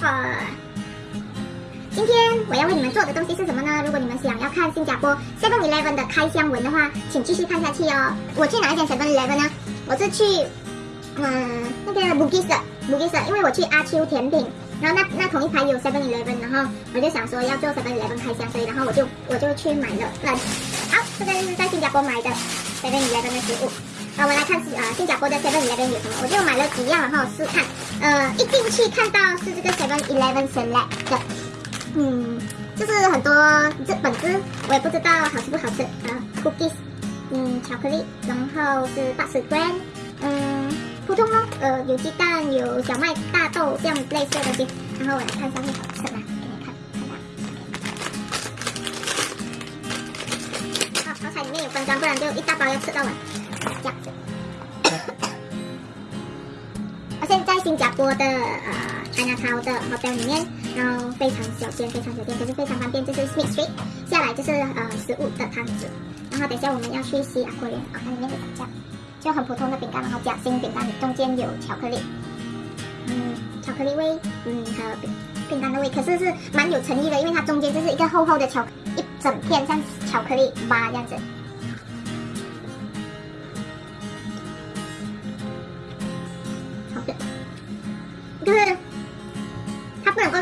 pepper。今天我要为你们做的东西是什么呢？如果你们想要看新加坡 Seven Eleven 的开箱文的话，请继续看下去哦。我去哪一间 Seven Eleven 呢？我是去嗯那个 Bugis 的 Bugis，因为我去阿丘甜品，然后那那同一排有 Seven Eleven，然后我就想说要做 Seven Eleven 开箱，所以然后我就我就去买了。那好，这个是在新加坡买的 Seven Eleven 的食物。好，我们来看是啊新加坡的 Seven Eleven 有什么，我就买了几样，然后试看。呃，一进去看到是这个 Seven Eleven Select 的。嗯，就是很多这本子我也不知道好吃不好吃啊，cookies，嗯，巧克力，然后是八十 gram，嗯，普通哦，呃，有鸡蛋，有小麦、大豆这样类似的东西，然后我来看上面好吃吗？给你看，看到，好，好彩里面有分装，不然就一大包要吃到完，这样子。我现在新加坡的呃。China Town 的 hotel 里面，然后非常小间，非常小间，可是非常方便，就是 Smith Street 下来就是呃食物的摊子，然后等一下我们要去西雅园，啊，它里面就这样，就很普通的饼干，然后夹心饼干，中间有巧克力，嗯，巧克力味，嗯，还有饼饼干的味，可是是蛮有诚意的，因为它中间就是一个厚厚的巧一整片像巧克力巴这样子。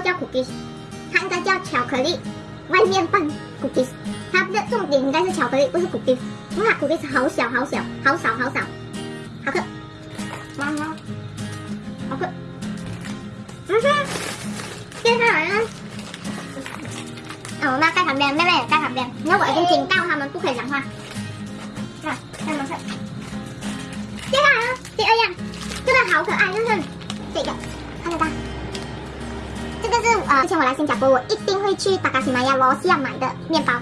叫 cookies，它应该叫巧克力外面放 cookies，它的重点应该是巧克力，不是 cookies。哇，cookies 好小好小，好少好少，好吃，哇哇，好吃，嗯哼，接下来呢？啊，我妈在旁边，妹妹也在旁边，因为我已经警告他们不可以讲话。看，看什么？接下来呢？第二样，这个好可爱，就是这个，之前我来新加坡，我一定会去达卡西玛亚楼下买的面包。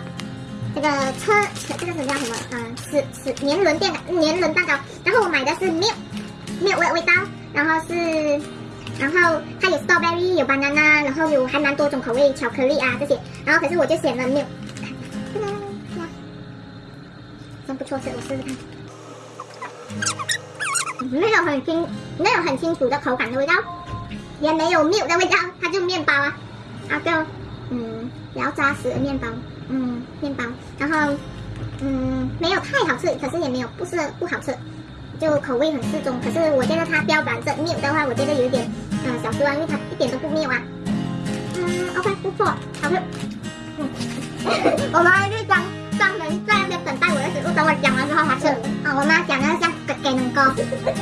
这个车，这个是叫什么？嗯，是是年轮店的年轮蛋糕。然后我买的是 milk milk 的味道，然后是，然后它有 strawberry，有 banana，然后有还蛮多种口味，巧克力啊这些。然后可是我就选了 milk，真不错吃，我试试看。没有很清，没有很清楚的口感的味道。也没有 milk 的味道，它就面包啊，啊个，嗯，比较扎实的面包，嗯，面包，然后，嗯，没有太好吃，可是也没有不是不好吃，就口味很适中。可是我觉得它标榜着 milk 的话，我觉得有点，嗯，小失望，因为它一点都不面啊。嗯，OK，不错，好吃。嗯，我妈就专专门在那边等待我的食物，等我讲完之后她吃。啊，我妈讲的像给给能糕，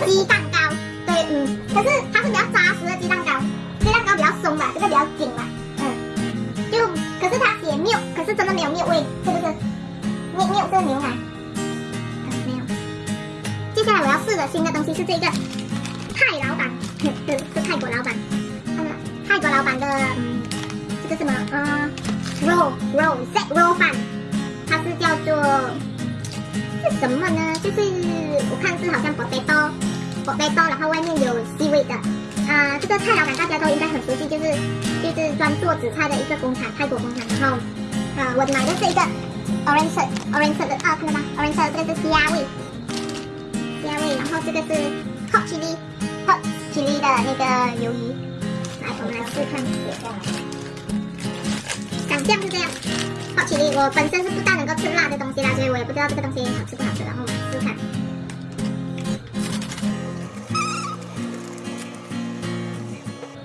鸡蛋糕。对，嗯，可是它是比较扎实的鸡蛋糕，鸡蛋糕比较松嘛，这个比较紧嘛，真的没有谬味，是不是？谬谬是牛奶，没有。接下来我要试的新的东西是这个泰老板，是是泰国老板，泰国老板的，嗯，这个什么，嗯，roll roll set 肉饭，它是叫做是什么呢？就是我看是好像 potato。火杯刀，然后外面有细味的，啊，这个蔡老板大家都应该很熟悉，就是就是专做紫菜的一个工厂，泰国工厂。然后，啊，我买的是一个 orange orange 的，啊，看到吗？orange 这个是虾味，虾味，然后这个是 hot chili hot chili 的那个鱿鱼，来，我们来试看，长相是这样，hot chili，我本身是不大能够吃辣的东西啦，所以我也不知道这个东西好吃不好吃，然后我们试看。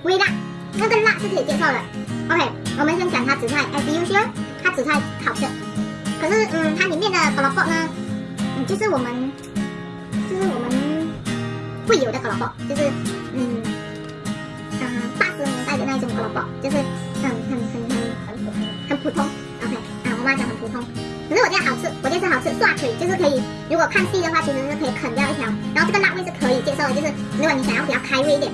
微辣，那个辣是可以接受的。OK，我们先讲它紫菜，as usual，它紫菜好吃。可是，嗯，它里面的 k o l o b o 呢，嗯，就是我们，就是我们会有的 k o l o b o 就是嗯，嗯，八十年代的那种 k o l o b o 就是很很很很很普通很普通。OK，啊，我妈讲很普通。可是我这样好吃，我这是好吃，刷腿就是可以。如果看戏的话，其实是可以啃掉一条。然后这个辣味是可以接受的，就是如果你想要比较开胃一点。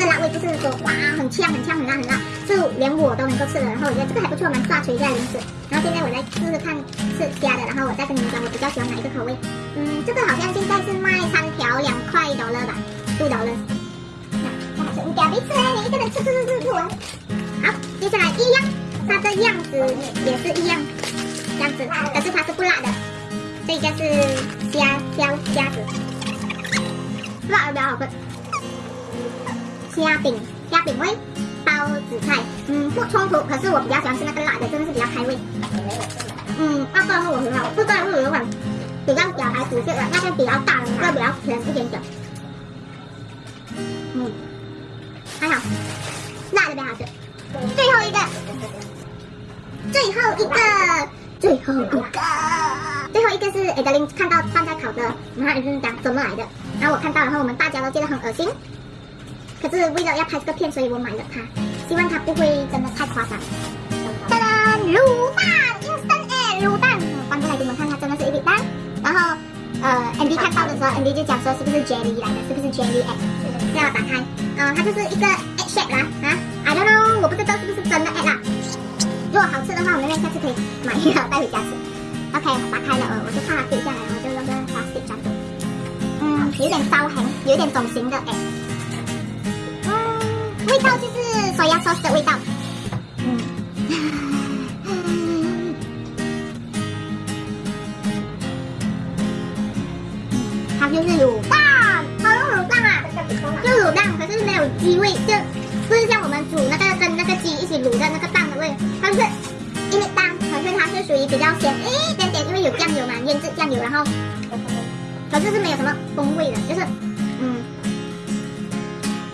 这个辣味就是说，哇，很呛，很呛，很辣，很辣，是连我都能够吃的。然后我觉得这个还不错，蛮下垂一下零食。然后现在我来试试看是虾的，然后我再跟你们讲我比较喜欢哪一个口味。嗯，这个好像现在是卖三条两块多了吧，多少了？那不好吃，你不要吃，你一个人吃吃吃吃吃完。好，接下来一样，它的样子也是一样，这样子，可是它是不辣的。这个是虾挑虾子，辣的比较好吃。虾饼，虾饼味，包紫菜，嗯，不冲突。可是我比较喜欢吃那个辣的，真的是比较开胃。嗯，那个肉很好，这个肉有点比较小孩子吃的，那个比较大的那个比较甜一点点。嗯，还好，辣的比较好吃。最后一个，最后一个，最后一个，最后一个是 Adeline 看到放在烤的，然后就是讲怎么来的，然后我看到，然后我们大家都觉得很恶心。可是为了要拍这个片，所以我买了它，希望它不会真的太夸张。噔噔，卤蛋，instant egg 卤蛋，翻过来给你们看，它真的是一粒蛋。然后，呃，Andy 看到的时候，Andy 就讲说是不是 jelly 来的，是不是 jelly egg？这样打开，嗯，它就是一个 egg shape 啦，啊，I don't know，我不知道是不是真的 egg 啦。如果好吃的话，我们下次可以买一个带回家吃。OK，打开了，呃，我就怕它掉下来，我就用个 plastic 装住。嗯，有点烧痕，有点肿型的 egg。味道就是手压 sauce 的味道，嗯，它就是卤蛋，好用卤蛋啊，就卤蛋，可是没有鸡味，就不是像我们煮那个跟那个鸡一起卤的那个蛋的味，它是因为蛋，可是它是属于比较咸一点点，因为有酱油嘛，腌制酱油，然后可是是没有什么风味的，就是嗯，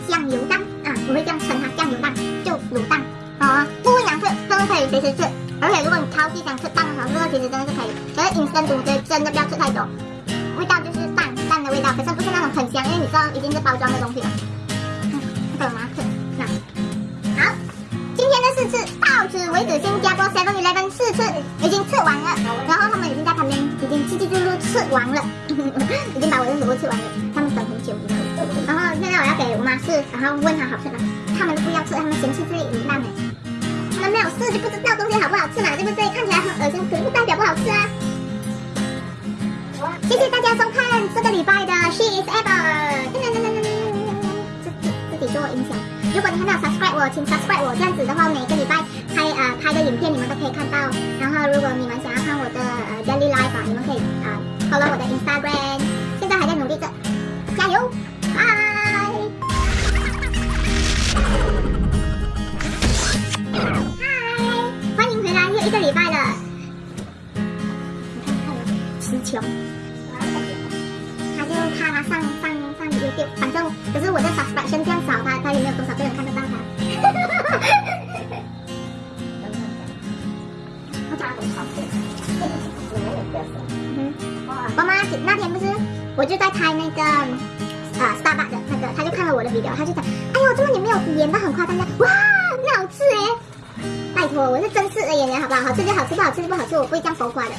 酱油蛋。我会这样称它酱油蛋，就卤蛋，啊，不会难吃，真的可以随时吃。而且如果你超级想吃蛋的话，这个其实真的是可以。可是 instant 卤的真的不要吃太多，味道就是蛋蛋的味道，可是不是那种很香，因为你知道已经是包装的东西了。嗯，这个吗？吃，那好，今天的试吃到此为止，新加坡 Seven Eleven 试吃已经吃完了，然后他们已经在旁边已经叽叽咕咕吃完了，已经把我的食物吃完了，他们。我要给我妈试，然后问她好吃吗？他们不要吃，他们嫌弃这里一烂哎。他们没有试就不知道东西好不好吃嘛，对不对？看起来很恶心，可是不代表不好吃啊。谢谢大家收看这个礼拜的 She is Ever。自己自己做音响。如果你还没有 subscribe 我，请 subscribe 我。这样子的话，每个礼拜拍呃拍的影片你们都可以看到。然后如果你们想要看我的词穷，他就怕他上上上 YouTube，反正可是我在 subscription 这样少，他他也没有多少个人看得到他。妈妈，那天不是我就在拍那个。啊，Starbucks 的那个，他就看了我的 video，他就讲，哎呦，这个你没有演的很夸张的，哇，很好吃哎，拜托，我是真实的演员，好不好？好吃就好吃，不好吃就不好吃，我不会这样浮夸的。